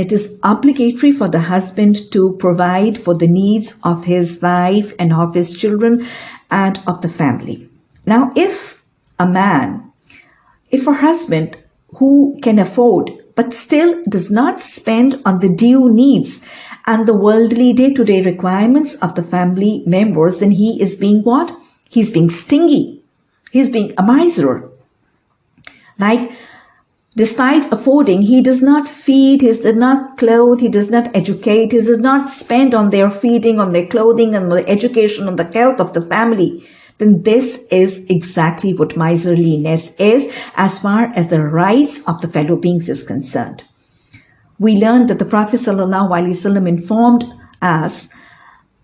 It is obligatory for the husband to provide for the needs of his wife and of his children and of the family. Now, if a man, if a husband who can afford but still does not spend on the due needs and the worldly day to day requirements of the family members, then he is being what? He's being stingy. He's being a miser. Like, despite affording, he does not feed, he does not clothe, he does not educate, he does not spend on their feeding, on their clothing, on the education, on the health of the family then this is exactly what miserliness is as far as the rights of the fellow beings is concerned. We learned that the Prophet ﷺ informed us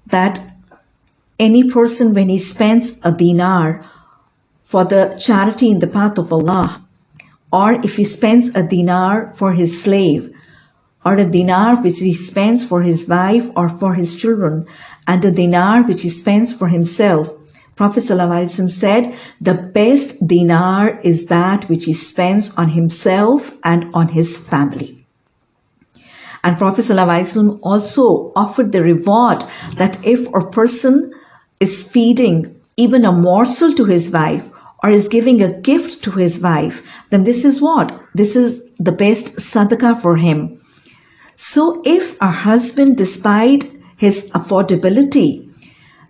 that any person when he spends a dinar for the charity in the path of Allah, or if he spends a dinar for his slave, or a dinar which he spends for his wife or for his children, and a dinar which he spends for himself, Prophet ﷺ said, the best dinar is that which he spends on himself and on his family. And Prophet ﷺ also offered the reward that if a person is feeding even a morsel to his wife or is giving a gift to his wife, then this is what? This is the best sadaqah for him. So if a husband, despite his affordability,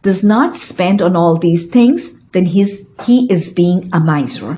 does not spend on all these things, then he's, he is being a miser.